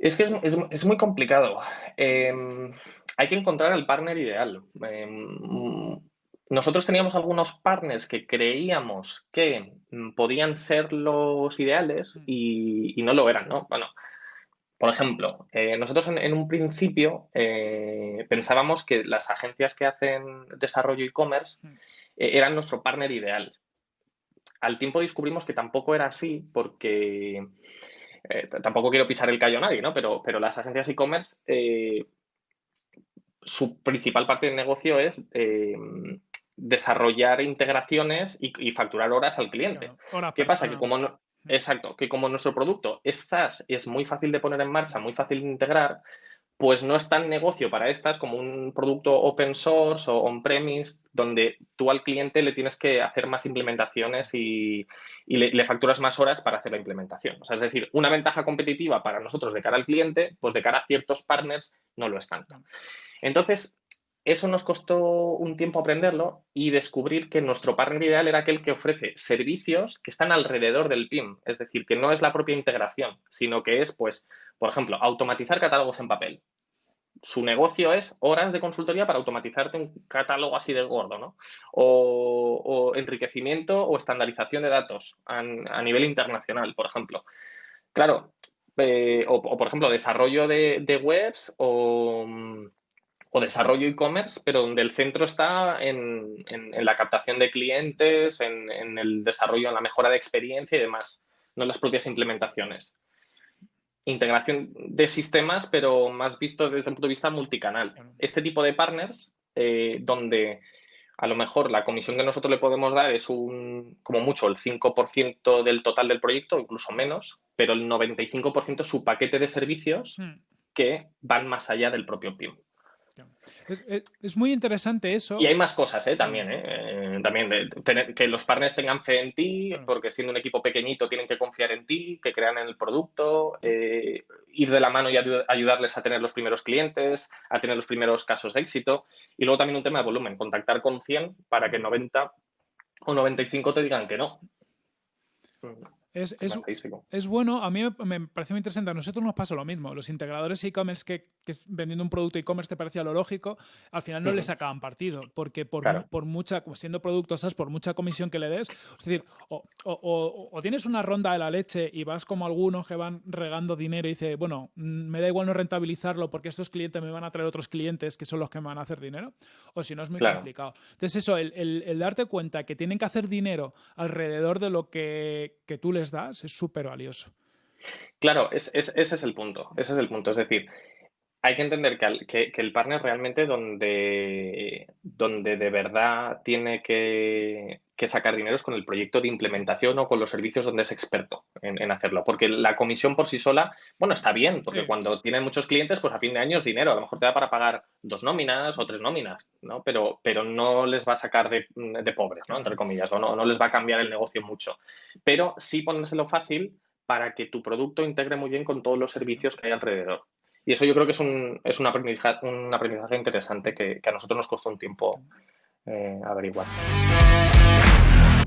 Es que es, muy complicado. Em, hay que encontrar el partner ideal. Em, nosotros teníamos algunos partners que creíamos que mm, podían ser los ideales mm. y, no lo eran, ¿no? Bueno, por ejemplo, eh, nosotros en, un principio eh, pensábamos que las agencias que hacen desarrollo e-commerce mm. eh, eran nuestro partner ideal. Al tiempo descubrimos que tampoco era así porque eh, tampoco quiero pisar el callo a nadie, ¿no? Pero, pero las agencias e-commerce, eh, su principal parte del negocio es eh, desarrollar integraciones y, facturar horas al cliente. ¿Qué pasa? Que como exacto, que como nuestro producto es SaaS y es muy fácil de poner en marcha, muy fácil de integrar, pues no es tan negocio para estas como un producto open source o on-premise, donde tú al cliente le tienes que hacer más implementaciones y, le, facturas más horas para hacer la implementación. O sea, es decir, una ventaja competitiva para nosotros de cara al cliente, pues de cara a ciertos partners no lo es tanto. Entonces, eso nos costó un tiempo aprenderlo y descubrir que nuestro partner ideal era aquel que ofrece servicios que están alrededor del PIM, es decir, que no es la propia integración, sino que es, pues, por ejemplo, automatizar catálogos en papel su negocio es horas de consultoría para automatizarte un catálogo así de gordo, ¿no? O, enriquecimiento o estandarización de datos a, nivel internacional, por ejemplo. Claro, eh, o, por ejemplo, desarrollo de, webs o, desarrollo e-commerce, pero donde el centro está en, la captación de clientes, en, en el desarrollo, en la mejora de experiencia y demás, no en las propias implementaciones integración de sistemas, pero más visto desde el punto de vista multicanal. Este tipo de partners, eh, donde a lo mejor la comisión que nosotros le podemos dar es un, como mucho, el 5% del total del proyecto, incluso menos, pero el 95% es su paquete de servicios hmm. que van más allá del propio PIM. Es, muy interesante eso. Y hay más cosas, ¿eh? También, ¿eh? También que los partners tengan fe en ti, porque siendo un equipo pequeñito tienen que confiar en ti, que crean en el producto, eh, ir de la mano y ayudarles a tener los primeros clientes, a tener los primeros casos de éxito. Y luego también un tema de volumen, contactar con 100 para que 90 o 95 te digan que no. Es, es, bueno, a mí me, parece muy interesante. A nosotros nos pasa lo mismo. Los integradores e-commerce que, vendiendo un producto e-commerce te parecía lo lógico, al final no les sacaban partido, porque por, por mucha, siendo productos SaaS, por mucha comisión que le des, es decir, o, tienes una ronda de la leche y vas como algunos que van regando dinero y dice, bueno, mm, me da igual no rentabilizarlo porque estos clientes me van a traer otros clientes que son los que me van a hacer dinero, o si no es muy complicado. Entonces eso, el, darte cuenta que tienen que hacer dinero alrededor de lo que, que tú das es súper valioso. Claro, ese es el punto. Ese es el punto. Es decir, hay que entender que, el partner realmente donde, donde de verdad tiene que, sacar dinero es con el proyecto de implementación o con los servicios donde es experto en, hacerlo. Porque la comisión por sí sola, bueno, está bien, porque cuando tiene muchos clientes, pues a fin de año es dinero. A lo mejor te da para pagar dos nóminas o tres nóminas, ¿no? Pero, pero no les va a sacar de, pobres, ¿no? Entre comillas, o no, no les va a cambiar el negocio mucho. Pero sí ponérselo fácil para que tu producto integre muy bien con todos los servicios que hay alrededor. Y eso yo creo que es un, es un, aprendizaje, aprendizaje interesante que, a nosotros nos costó un tiempo eh, averiguar.